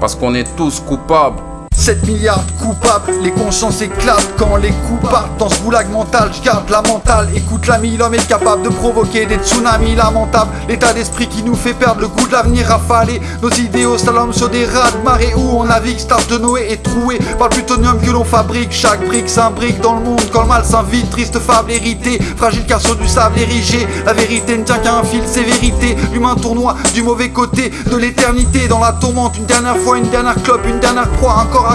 parce qu'on est tous coupables. 7 milliards coupables, les consciences éclatent quand les coups partent. Dans ce goulag mental, je garde la mentale, écoute l'ami, l'homme est capable de provoquer des tsunamis lamentables, l'état d'esprit qui nous fait perdre le goût de l'avenir rafalé, nos idéaux slalom sur des rats de marée où on navigue, star de Noé est troué par le plutonium que l'on fabrique, chaque brique s'imbrique dans le monde quand le mal s'invite, triste fable héritée, fragile car sur du sable érigé, la vérité ne tient qu'à un fil, c'est vérité, l'humain tournoi du mauvais côté de l'éternité, dans la tourmente, une dernière fois, une dernière clope, une dernière encore corps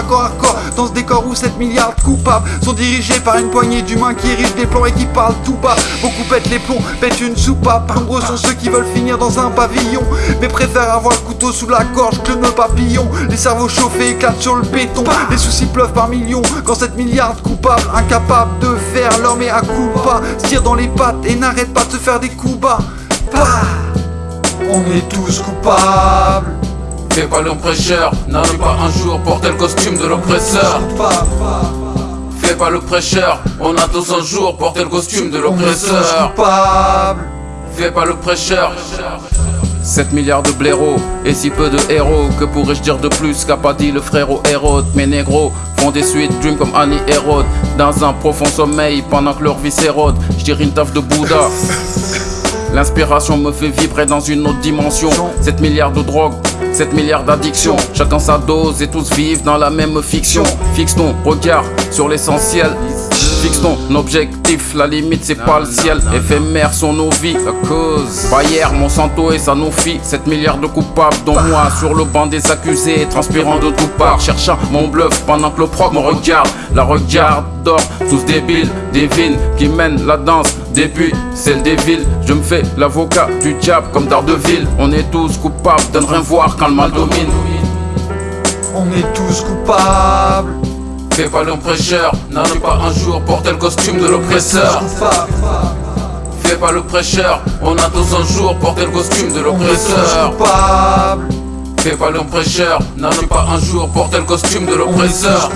Dans ce décor où 7 milliards de coupables Sont dirigés par une poignée d'humains qui érigent des plans et qui parlent tout bas. Beaucoup pètent les plombs, pètent une soupape. Nombreux sont ceux qui veulent finir dans un pavillon Mais préfèrent avoir le couteau sous la gorge que le papillon Les cerveaux chauffés éclatent sur le béton. Les soucis pleuvent par millions Quand 7 milliards de coupables Incapables de faire l'homme est à coup pas Se tire dans les pattes et n'arrête pas de se faire des coups bas. On est tous coupables Fais pas le prêcheur, n'arrive pas un jour porter le costume de l'oppresseur. Fais pas le prêcheur, on a tous un jour porter le costume de l'oppresseur. Fais pas le prêcheur. 7 milliards de blaireaux et si peu de héros Que pourrais-je dire de plus qu'a pas dit le frérot Hérode Mes négros font des suites dream comme Annie Hérode Dans un profond sommeil pendant que leur vie s'érode J'dirais une taf de Bouddha L'inspiration me fait vibrer dans une autre dimension 7 milliards de drogue 7 milliards d'addictions, chacun sa dose et tous vivent dans la même fiction. Fixe ton regard sur l'essentiel. Fixe ton objectif, la limite c'est pas le ciel. Éphémère sont nos vies, la cause. Bayer, Monsanto et Sanofi, 7 milliards de coupables, dont moi sur le banc des accusés, transpirant de toutes parts, cherchant mon bluff pendant que le proc me regarde. La regarde d'or, tous débiles, divines qui mènent la danse depuis celle des villes, je me fais l'avocat du diable comme Daredevil. On est tous coupables de ne rien voir quand le mal domine. On est tous coupables. Fais pas l'oppresseur, n'allez pas un jour porter le costume de l'oppresseur. Fais pas le prêcheur, on a tous un jour porter le costume de l'oppresseur. Fais pas l'oppresseur, n'allez pas un jour porter le costume de l'oppresseur.